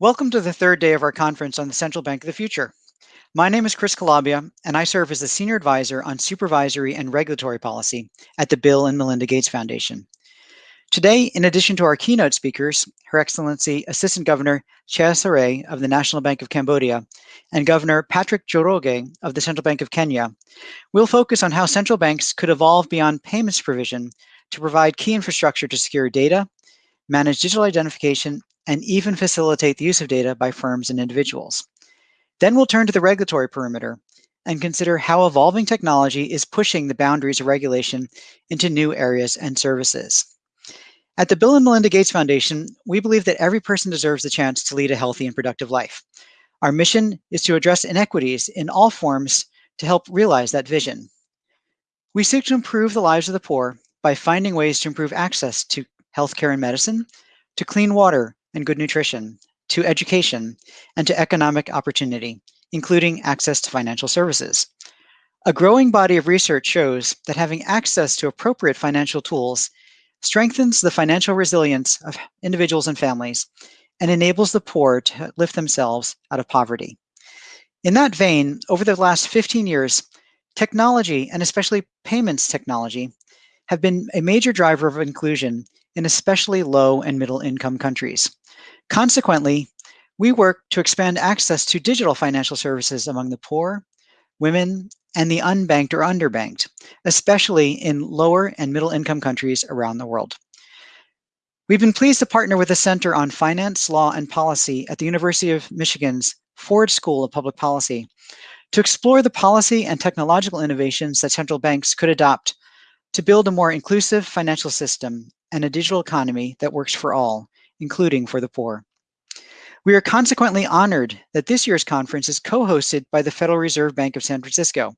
Welcome to the third day of our conference on the Central Bank of the Future. My name is Chris Calabia, and I serve as the Senior Advisor on Supervisory and Regulatory Policy at the Bill and Melinda Gates Foundation. Today, in addition to our keynote speakers, Her Excellency Assistant Governor Chea of the National Bank of Cambodia and Governor Patrick Njoroge of the Central Bank of Kenya, we'll focus on how central banks could evolve beyond payments provision to provide key infrastructure to secure data, manage digital identification, and even facilitate the use of data by firms and individuals. Then we'll turn to the regulatory perimeter and consider how evolving technology is pushing the boundaries of regulation into new areas and services. At the Bill and Melinda Gates Foundation, we believe that every person deserves the chance to lead a healthy and productive life. Our mission is to address inequities in all forms to help realize that vision. We seek to improve the lives of the poor by finding ways to improve access to healthcare and medicine, to clean water, and good nutrition, to education, and to economic opportunity, including access to financial services. A growing body of research shows that having access to appropriate financial tools strengthens the financial resilience of individuals and families and enables the poor to lift themselves out of poverty. In that vein, over the last 15 years, technology, and especially payments technology, have been a major driver of inclusion in especially low and middle income countries. Consequently, we work to expand access to digital financial services among the poor, women, and the unbanked or underbanked, especially in lower and middle income countries around the world. We've been pleased to partner with the Center on Finance, Law, and Policy at the University of Michigan's Ford School of Public Policy to explore the policy and technological innovations that central banks could adopt to build a more inclusive financial system and a digital economy that works for all, including for the poor. We are consequently honored that this year's conference is co-hosted by the Federal Reserve Bank of San Francisco.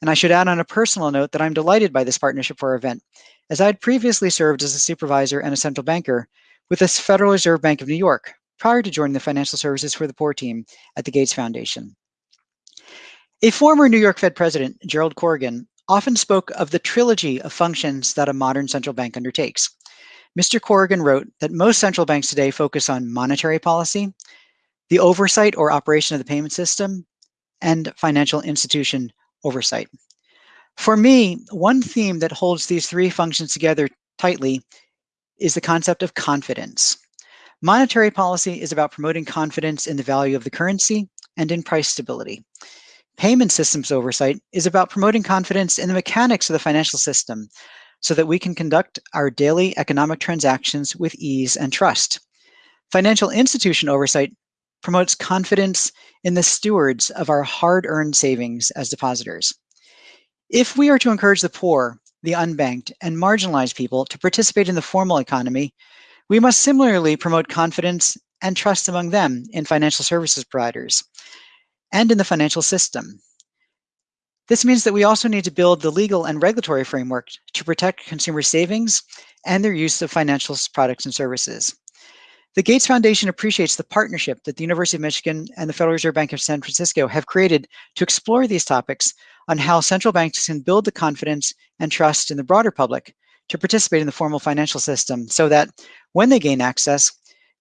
And I should add on a personal note that I'm delighted by this partnership for our event, as I had previously served as a supervisor and a central banker with the Federal Reserve Bank of New York prior to joining the Financial Services for the Poor team at the Gates Foundation. A former New York Fed president, Gerald Corrigan, often spoke of the trilogy of functions that a modern central bank undertakes. Mr. Corrigan wrote that most central banks today focus on monetary policy, the oversight or operation of the payment system, and financial institution oversight. For me, one theme that holds these three functions together tightly is the concept of confidence. Monetary policy is about promoting confidence in the value of the currency and in price stability. Payment systems oversight is about promoting confidence in the mechanics of the financial system so that we can conduct our daily economic transactions with ease and trust. Financial institution oversight promotes confidence in the stewards of our hard-earned savings as depositors. If we are to encourage the poor, the unbanked, and marginalized people to participate in the formal economy, we must similarly promote confidence and trust among them in financial services providers and in the financial system. This means that we also need to build the legal and regulatory framework to protect consumer savings and their use of financial products and services. The Gates Foundation appreciates the partnership that the University of Michigan and the Federal Reserve Bank of San Francisco have created to explore these topics on how central banks can build the confidence and trust in the broader public to participate in the formal financial system so that when they gain access,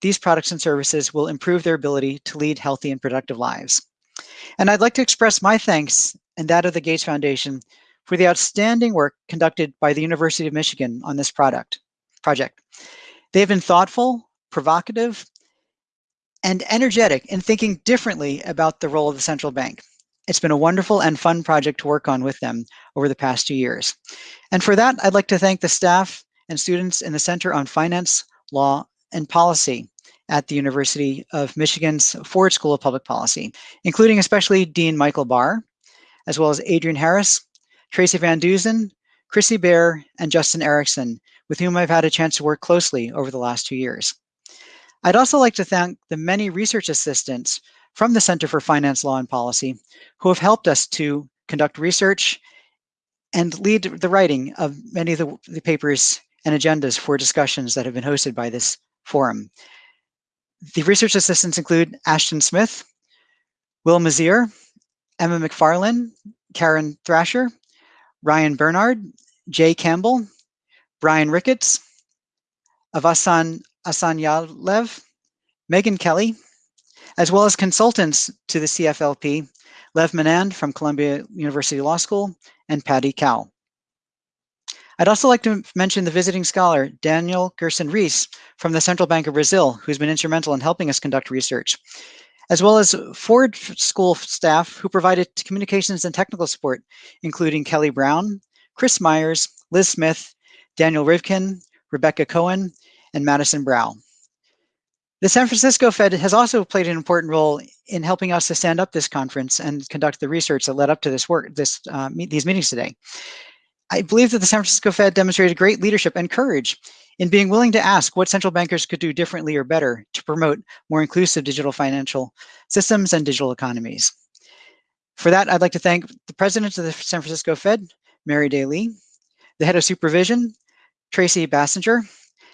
these products and services will improve their ability to lead healthy and productive lives. And I'd like to express my thanks and that of the Gates Foundation for the outstanding work conducted by the University of Michigan on this product project. They have been thoughtful, provocative, and energetic in thinking differently about the role of the central bank. It's been a wonderful and fun project to work on with them over the past two years. And for that, I'd like to thank the staff and students in the Center on Finance, Law, and Policy at the University of Michigan's Ford School of Public Policy, including especially Dean Michael Barr, as well as Adrian Harris, Tracy Van Duzen, Chrissy Bear, and Justin Erickson, with whom I've had a chance to work closely over the last two years. I'd also like to thank the many research assistants from the Center for Finance, Law, and Policy who have helped us to conduct research and lead the writing of many of the, the papers and agendas for discussions that have been hosted by this forum. The research assistants include Ashton Smith, Will Mazier, Emma McFarlane, Karen Thrasher, Ryan Bernard, Jay Campbell, Brian Ricketts, Avasan Asanyalev, Megan Kelly, as well as consultants to the CFLP, Lev Menand from Columbia University Law School, and Patty Cao. I'd also like to mention the visiting scholar, Daniel Gersten Reiss from the Central Bank of Brazil, who's been instrumental in helping us conduct research, as well as Ford School staff who provided communications and technical support, including Kelly Brown, Chris Myers, Liz Smith, Daniel Rivkin, Rebecca Cohen, and Madison Brow. The San Francisco Fed has also played an important role in helping us to stand up this conference and conduct the research that led up to this work, this uh, meet, these meetings today. I believe that the San Francisco Fed demonstrated great leadership and courage in being willing to ask what central bankers could do differently or better to promote more inclusive digital financial systems and digital economies. For that, I'd like to thank the president of the San Francisco Fed, Mary Daly, the head of supervision, Tracy Basinger,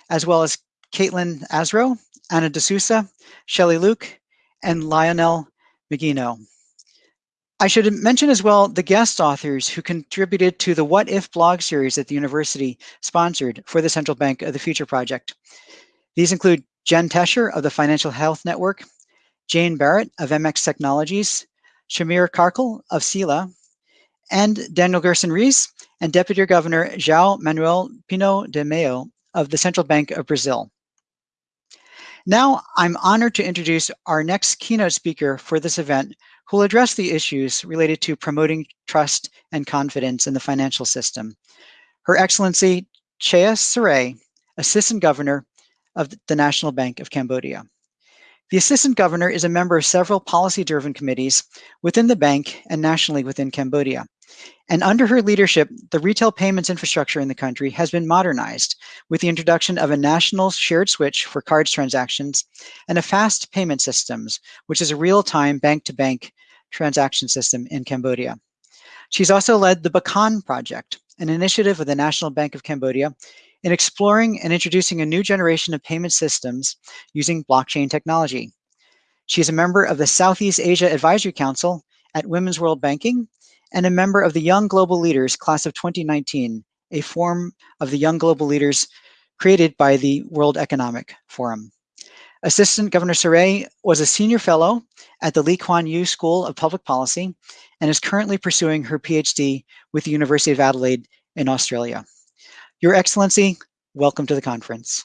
as well as Caitlin Azro, Anna D'Souza, Shelley Luke, and Lionel Magino. I should mention as well the guest authors who contributed to the What If blog series that the university sponsored for the Central Bank of the Future project. These include Jen Tescher of the Financial Health Network, Jane Barratt of MX Technologies, Shamir Karkal of Sila, and Daniel Gersten Reiss and Deputy Governor João Manoel Pinho de Mello of the Central Bank of Brazil. Now, I'm honored to introduce our next keynote speaker for this event, who will address the issues related to promoting trust and confidence in the financial system. Her Excellency Chea Serey, Assistant Governor of the National Bank of Cambodia. The Assistant Governor is a member of several policy-driven committees within the bank and nationally within Cambodia. And under her leadership, the retail payments infrastructure in the country has been modernized with the introduction of a national shared switch for cards transactions and a fast payment systems, which is a real-time bank-to-bank transaction system in Cambodia. She's also led the Bakong Project, an initiative of the National Bank of Cambodia in exploring and introducing a new generation of payment systems using blockchain technology. She is a member of the Southeast Asia Advisory Council at Women's World Banking and a member of the Young Global Leaders Class of 2019, a form of the Young Global Leaders created by the World Economic Forum. Assistant Governor Serey was a senior fellow at the Lee Kuan Yew School of Public Policy and is currently pursuing her PhD with the University of Adelaide in Australia. Your Excellency, welcome to the conference.